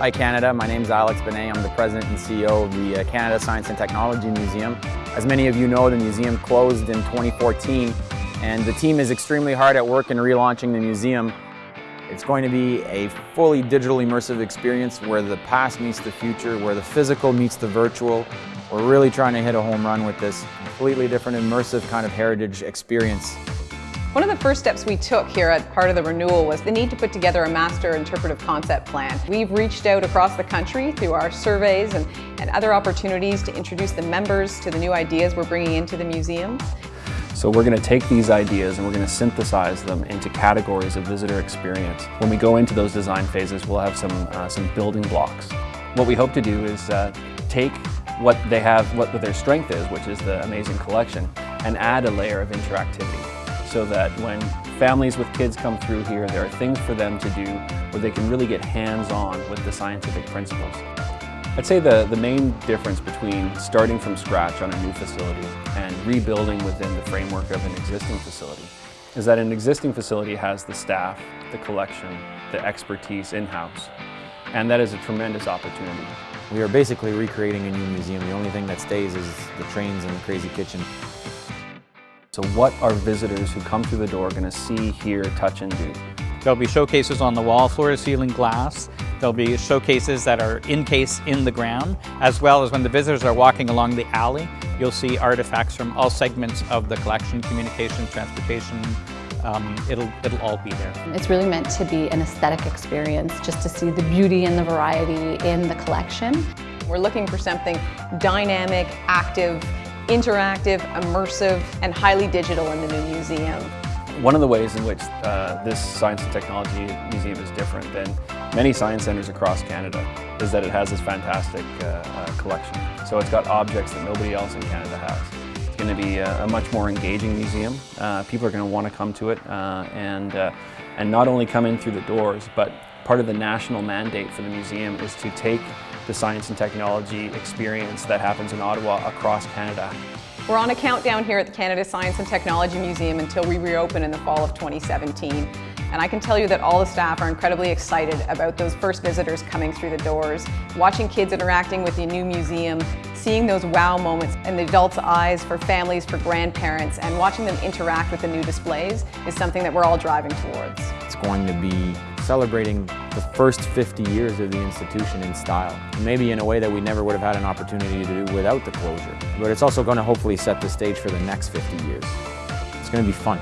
Hi Canada, my name is Alex Benay. I'm the President and CEO of the uh, Canada Science and Technology Museum. As many of you know, the museum closed in 2014 and the team is extremely hard at work in relaunching the museum. It's going to be a fully digital immersive experience where the past meets the future, where the physical meets the virtual. We're really trying to hit a home run with this completely different immersive kind of heritage experience. One of the first steps we took here at part of the renewal was the need to put together a master interpretive concept plan. We've reached out across the country through our surveys and, and other opportunities to introduce the members to the new ideas we're bringing into the museum. So we're going to take these ideas and we're going to synthesize them into categories of visitor experience. When we go into those design phases, we'll have some, uh, some building blocks. What we hope to do is uh, take what they have, what their strength is, which is the amazing collection, and add a layer of interactivity so that when families with kids come through here, there are things for them to do where they can really get hands-on with the scientific principles. I'd say the, the main difference between starting from scratch on a new facility and rebuilding within the framework of an existing facility is that an existing facility has the staff, the collection, the expertise in-house, and that is a tremendous opportunity. We are basically recreating a new museum. The only thing that stays is the trains and the crazy kitchen. So what are visitors who come through the door going to see, hear, touch, and do? There'll be showcases on the wall, floor-to-ceiling glass. There'll be showcases that are in-case in the ground, as well as when the visitors are walking along the alley, you'll see artifacts from all segments of the collection, communication, transportation, um, it'll, it'll all be there. It's really meant to be an aesthetic experience, just to see the beauty and the variety in the collection. We're looking for something dynamic, active, interactive, immersive, and highly digital in the new museum. One of the ways in which uh, this Science and Technology Museum is different than many science centres across Canada is that it has this fantastic uh, uh, collection. So it's got objects that nobody else in Canada has. It's going to be a, a much more engaging museum. Uh, people are going to want to come to it uh, and, uh, and not only come in through the doors, but part of the national mandate for the museum is to take the science and technology experience that happens in Ottawa across Canada. We're on a countdown here at the Canada Science and Technology Museum until we reopen in the fall of 2017. And I can tell you that all the staff are incredibly excited about those first visitors coming through the doors, watching kids interacting with the new museum, seeing those wow moments in the adults' eyes for families, for grandparents, and watching them interact with the new displays is something that we're all driving towards. It's going to be celebrating the first 50 years of the institution in style. Maybe in a way that we never would have had an opportunity to do without the closure. But it's also going to hopefully set the stage for the next 50 years. It's going to be fun.